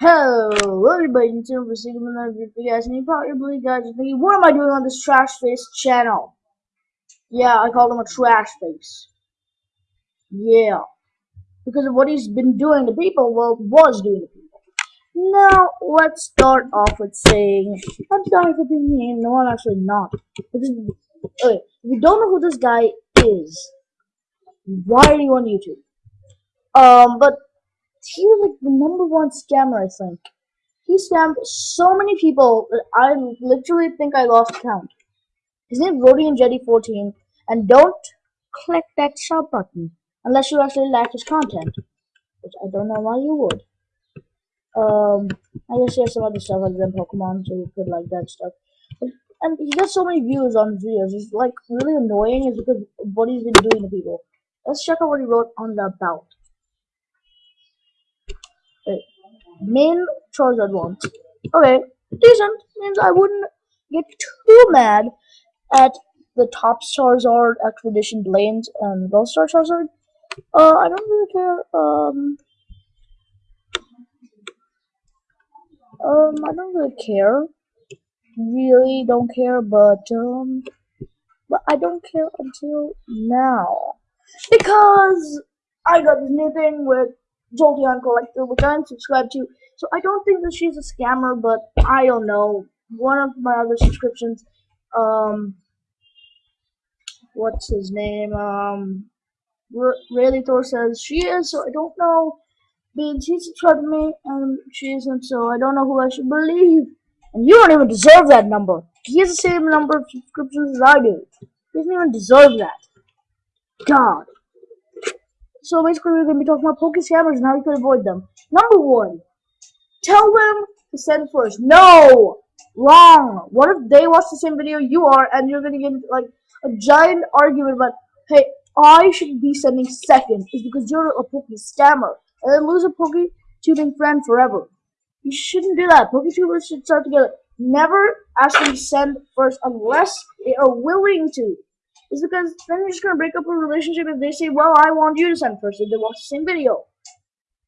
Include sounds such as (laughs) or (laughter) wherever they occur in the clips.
Hello everybody, and today we're seeing another video for you guys, and you probably guys are thinking, what am I doing on this trash face channel? Yeah, I called him a trash face. Yeah. Because of what he's been doing to people, well, was doing to people. Now, let's start off with saying, I'm sorry for being mean, no, I'm actually not. Okay, if you don't know who this guy is, why are you on YouTube? Um, but he was like the number one scammer, I think. He scammed so many people that I literally think I lost count. His name is Rodian Jetty 14, and don't click that sub button unless you actually like his content, which I don't know why you would. Um, I guess he has some other stuff other than Pokemon, so you could like that stuff. But, and he gets so many views on his videos. It's like really annoying, is because what he's been doing to people. Let's check out what he wrote on the about. Main Charizard ones. Okay, decent. Means I wouldn't get too mad at the top Charizard Expedition Blaine's and Gold Star Charizard. Uh, I don't really care. Um, um, I don't really care. Really don't care, but um, but I don't care until now because I got this new thing with Jolteon Collector, which I'm subscribed to. So I don't think that she's a scammer, but I don't know. One of my other subscriptions, um, what's his name? Um, Thor says she is, so I don't know. But he subscribed to me, and she isn't, so I don't know who I should believe. And you don't even deserve that number. He has the same number of subscriptions as I do. He doesn't even deserve that. God. So basically, we're going to be talking about Poke Scammers and how you can avoid them. Number one, tell them to send first. No! Wrong! What if they watch the same video you are and you're going to get like a giant argument about, hey, I should be sending second is because you're a Poke Scammer and then lose a Poke tubing friend forever. You shouldn't do that. PokeTubers should start together. Never ask them to send first unless they are willing to is because then you're just gonna break up a relationship if they say, well, I want you to send first if they watch the same video.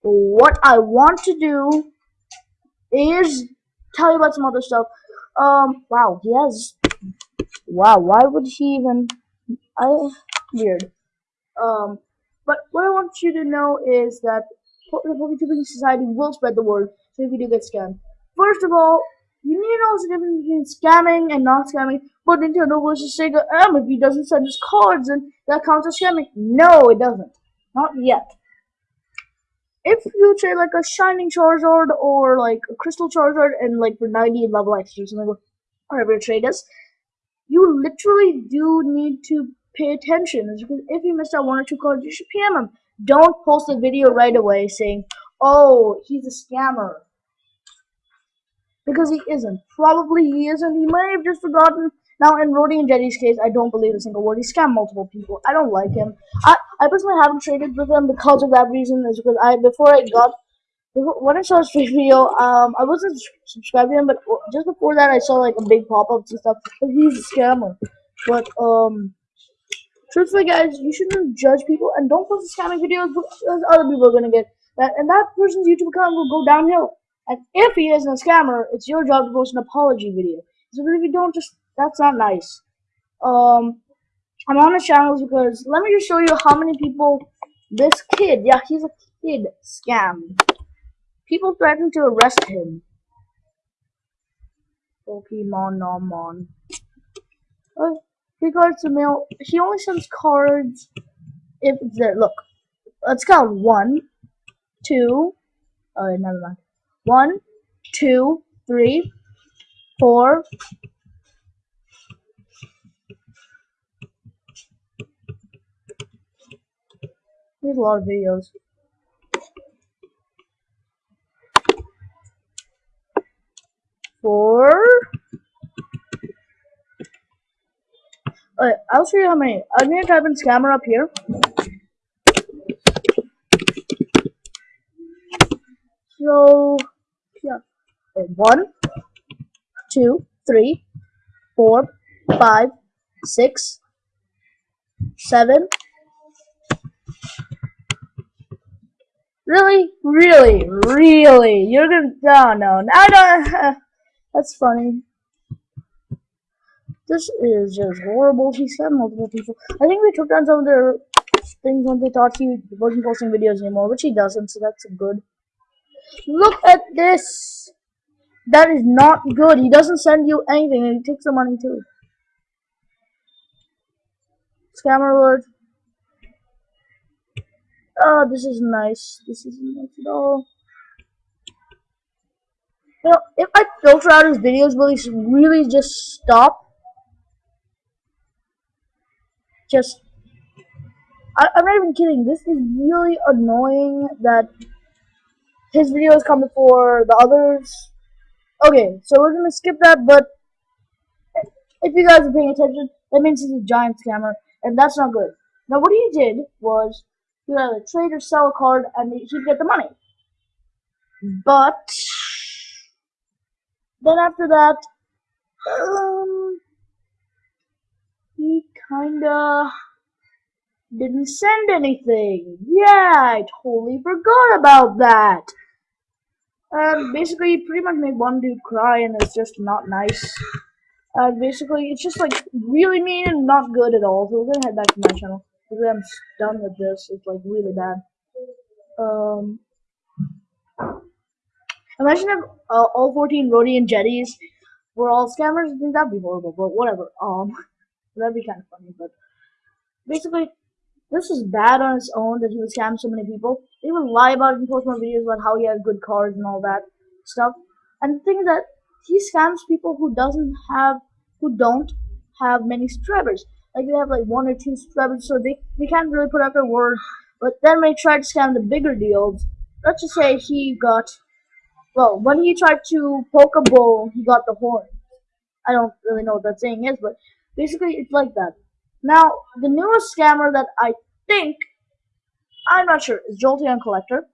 What I want to do is tell you about some other stuff. Um, wow, he has, wow, why would he even, I, weird. Um, but what I want you to know is that the PokeTubing Society will spread the word, so if you do get scammed. First of all, you need to know the difference between scamming and not scamming. But Nintendo versus Sega M, if he doesn't send his cards, and that counts as scamming. No, it doesn't. Not yet. If you trade like a Shining Charizard or like a Crystal Charizard and like for 90 level XP or something, whatever your trade is, you literally do need to pay attention. Because if you missed out one or two cards, you should PM him. Don't post a video right away saying, oh, he's a scammer because he isn't. Probably he isn't. He may have just forgotten. Now, in Roddy and Jetty's case, I don't believe a single word. He scammed multiple people. I don't like him. I, I personally haven't traded with him because of that reason. Is because I before I got when I saw his video, um, I wasn't subscribed to him, but just before that, I saw like a big pop-ups and stuff. He's a scammer. But um, truthfully, guys, you shouldn't judge people and don't post scamming videos because other people are gonna get that, and that person's YouTube account will go downhill. And if he isn't a scammer, it's your job to post an apology video. So if you don't, just that's not nice. Um, I'm on his channels because let me just show you how many people this kid, yeah, he's a kid, scammed. People threatened to arrest him. Pokemon Nomon. Uh, cards to mail. He only sends cards if it's there. Look, let's count one, two. Oh, never mind. One, two, three, four. There's a lot of videos. Four. Alright, I'll show you how many. I'm gonna type in scammer up here. So yeah. One, two, three, four, five, six, seven. Really? Really? Really? You're gonna... Oh, no. Don't... (laughs) That's funny. This is just horrible. He said multiple people. I think we took down some of their things when they thought he wasn't posting videos anymore, which he doesn't, so that's good. Look at this! That is not good. He doesn't send you anything, and he takes the money too. Scammer alert. Oh, this is nice. This isn't nice at all. You know, if I filter out his videos, will he really just stop? Just, I, I'm not even kidding. This is really annoying that his video videos come before the others. Okay, so we're gonna skip that, but if you guys are paying attention, that means he's a giant scammer, and that's not good. Now, what he did was he would either trade or sell a card, and he'd get the money. But then after that, um, he kinda didn't send anything. Yeah, I totally forgot about that. And basically, he pretty much made one dude cry, and it's just not nice. Uh, basically, it's just like really mean and not good at all. So we're gonna head back to my channel because I'm done with this. It's like really bad. Um, imagine if uh, all 14 Rhodey and Jetties were all scammers. I think that'd be horrible, but whatever. Um, (laughs) that'd be kind of funny. But basically, this is bad on its own that he would scam so many people. He would lie about it and post more videos about how he had good cars and all that stuff. And the thing is that he scams people who doesn't have, who don't have many subscribers. Like they have like one or two subscribers, so they, they can't really put out their word. But then when he tried to scam the bigger deals, let's just say he got, well, when he tried to poke a bull, he got the horn. I don't really know what that saying is, but basically it's like that. Now, the newest scammer that I think, I'm not sure, is Jolteon Collector.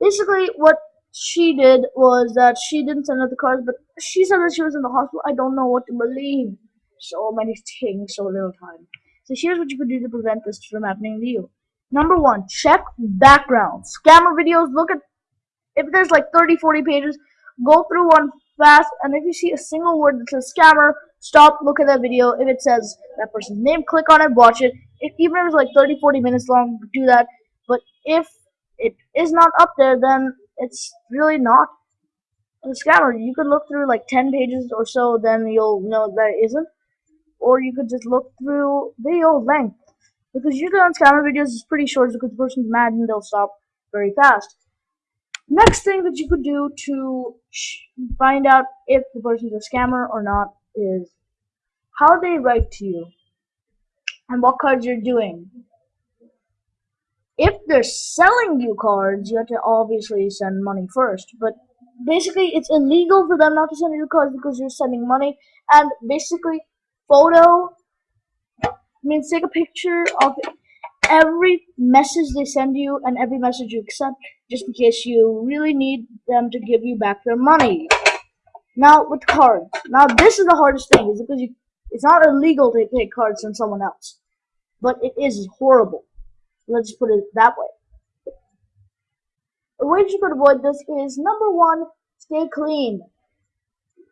Basically, what she did was that she didn't send out the cards, but she said that she was in the hospital. I don't know what to believe. So many things, so little time. So here's what you could do to prevent this from happening to you. Number one, check background. Scammer videos, look at, if there's like 30, 40 pages, go through one fast, and if you see a single word that says scammer, stop, look at that video. If it says that person's name, click on it, watch it. If, even if it's like 30, 40 minutes long, do that. But if it is not up there, then it's really not a scammer. You could look through like 10 pages or so, then you'll know that it isn't. Or you could just look through video length. Because usually on scammer videos, it's pretty short because the person's mad and they'll stop very fast. Next thing that you could do to find out if the person's a scammer or not is how they write to you and what cards you're doing. If they're selling you cards, you have to obviously send money first. But basically, it's illegal for them not to send you cards because you're sending money. And basically, photo means take a picture of every message they send you and every message you accept just in case you really need them to give you back their money. Now with cards. Now this is the hardest thing is because you, it's not illegal to take cards from someone else. But it is horrible. Let's put it that way. The way you could avoid this is number one, stay clean.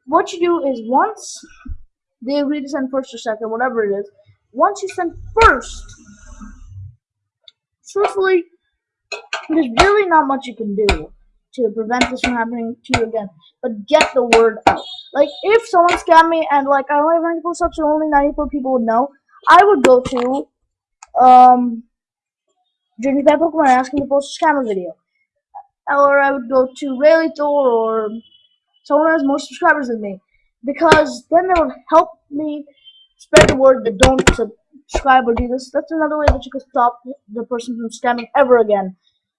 What you do is once they agree to send first or second, whatever it is, once you send first, truthfully, there's really not much you can do to prevent this from happening to you again. But get the word out. Like, if someone scammed me and, like, I only have 94 subs and only 94 people would know, I would go to, um, Journey Pet Pokemon and ask him to post a scammer video. Or I would go to Rayleigh Thor or someone who has more subscribers than me. Because then they would help me spread the word that don't subscribe or do this. That's another way that you could stop the person from scamming ever again.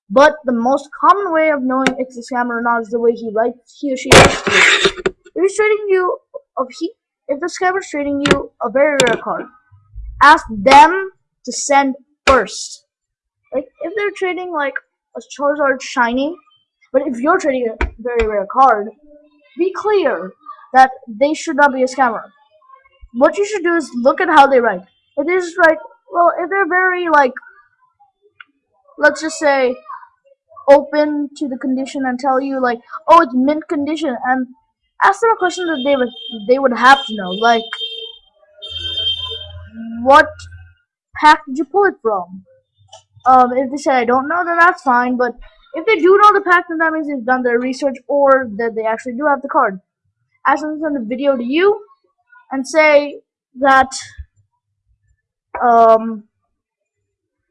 But the most common way of knowing it's a scam or not is the way he writes, he or she writes to you. If he's trading you, if he, if the scammer's trading you a very rare card, ask them to send first. Like if they're trading like a Charizard shiny, but if you're trading a very rare card, be clear that they should not be a scammer. What you should do is look at how they write. If they just write, well, if they're very like let's just say open to the condition and tell you like, oh, it's mint condition, and ask them a question that they would they would have to know, like, what pack did you pull it from? Um, if they say I don't know, then that's fine. But if they do know the pack, then that means they've done their research or that they actually do have the card. Ask them to send the video to you and say that um,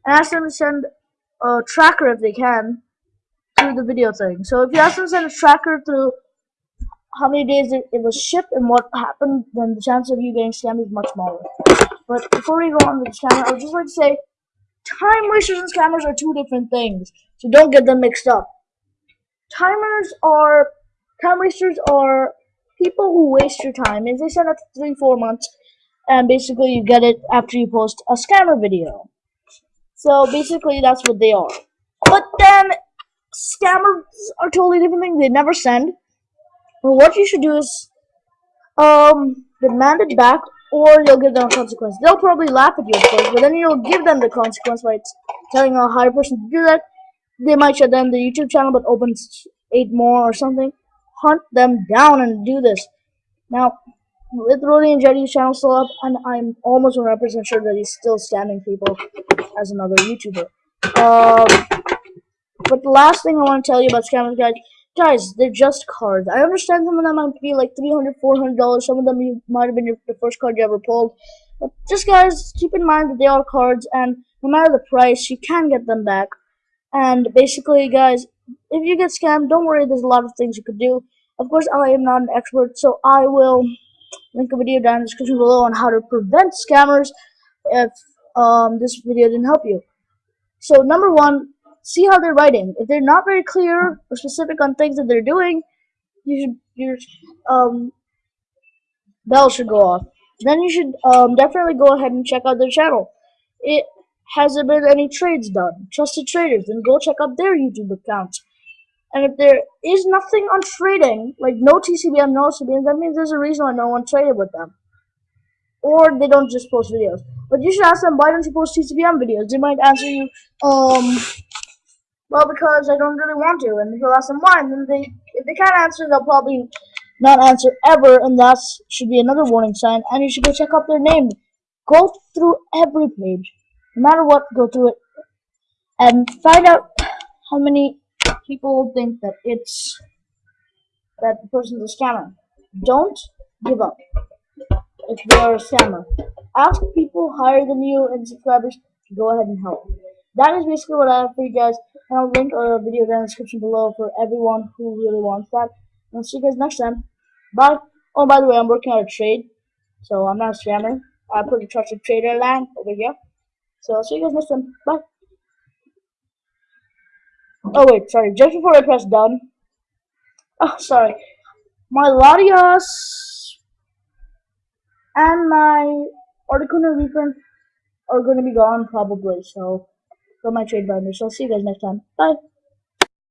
and ask them to send a tracker if they can through the video thing. So if you ask them to send a tracker through how many days it, it was shipped and what happened, then the chance of you getting scammed is much smaller. But before we go on with the scammer, I would just like to say time wasters and scammers are two different things. So don't get them mixed up. Timers are time wasters are people who waste your time. If they send it three, four months, and basically you get it after you post a scammer video. So basically that's what they are. But then scammers are totally different things. They never send. Well, what you should do is um demand it back or you'll give them a consequence. They'll probably laugh at you of course, but then you'll give them the consequence by telling a higher person to do that. They might shut down the YouTube channel but open eight more or something. Hunt them down and do this. Now, with Roddy and Jetty's channel still up, and I'm almost 100% sure that he's still scamming people as another YouTuber. Um, but the last thing I want to tell you about scammers, guys, guys, they're just cards. I understand some of them might be like $300, $400. Some of them you, might have been your, the first card you ever pulled. But just, guys, keep in mind that they are cards, and no matter the price, you can get them back. And basically, guys, if you get scammed, don't worry, there's a lot of things you could do. Of course, I am not an expert, so I will link a video down in the description below on how to prevent scammers if um, this video didn't help you. So number one, see how they're writing. If they're not very clear or specific on things that they're doing, you should your um, bell should go off. Then you should um, definitely go ahead and check out their channel. It has there been any trades done? Trusted traders, then go check out their YouTube accounts. And if there is nothing on trading, like no TCBM, no CBM, that means there's a reason why no one traded with them. Or they don't just post videos. But you should ask them, why don't you post TCBM videos? They might answer you, um, well, because I don't really want to. And if you ask them why, then they, if they can't answer, they'll probably not answer ever, and that should be another warning sign. And you should go check out their name. Go through every page, no matter what, go through it, and find out how many people think that it's that the person's a scammer. Don't give up if they are a scammer. Ask people higher than you and subscribers to go ahead and help. That is basically what I have for you guys. And I'll link a video down in the description below for everyone who really wants that. And I'll see you guys next time. Bye. Oh, by the way, I'm working on a trade. So I'm not a scammer. I put a trusted trader line over here. So I'll see you guys next time. Bye. Oh wait, sorry. Just before I press done. Oh, sorry. My Latias and my Articuno reprint are going to be gone probably. So, for my trade binder. So I'll see you guys next time. Bye.